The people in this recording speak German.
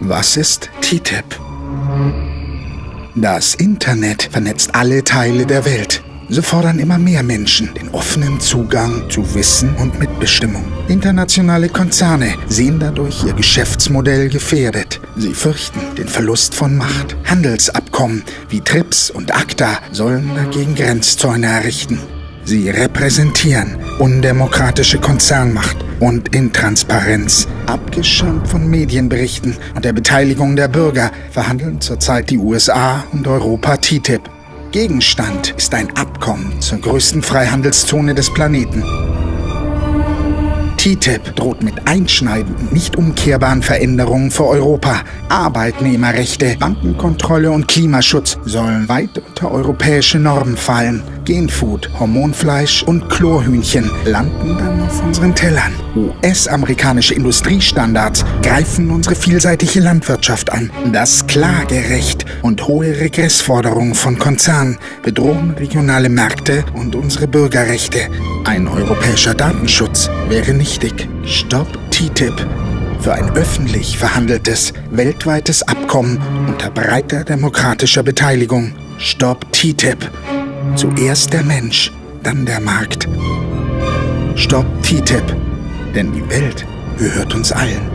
Was ist TTIP? Das Internet vernetzt alle Teile der Welt. So fordern immer mehr Menschen den offenen Zugang zu Wissen und Mitbestimmung. Internationale Konzerne sehen dadurch ihr Geschäftsmodell gefährdet. Sie fürchten den Verlust von Macht. Handelsabkommen wie TRIPS und ACTA sollen dagegen Grenzzäune errichten. Sie repräsentieren undemokratische Konzernmacht und Intransparenz. Abgeschirmt von Medienberichten und der Beteiligung der Bürger verhandeln zurzeit die USA und Europa TTIP. Gegenstand ist ein Abkommen zur größten Freihandelszone des Planeten. TTIP droht mit einschneidenden, nicht umkehrbaren Veränderungen für Europa. Arbeitnehmerrechte, Bankenkontrolle und Klimaschutz sollen weit unter europäische Normen fallen. Genfood, Hormonfleisch und Chlorhühnchen landen dann auf unseren Tellern. US-amerikanische Industriestandards greifen unsere vielseitige Landwirtschaft an. Das Klagerecht und hohe Regressforderungen von Konzernen bedrohen regionale Märkte und unsere Bürgerrechte. Ein europäischer Datenschutz wäre nichtig. Stopp TTIP für ein öffentlich verhandeltes, weltweites Abkommen unter breiter demokratischer Beteiligung. Stopp TTIP. Zuerst der Mensch, dann der Markt. Stopp TTIP, denn die Welt gehört uns allen.